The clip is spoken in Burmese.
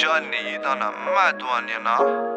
Johnny တော့နမတ်တော်နေနော်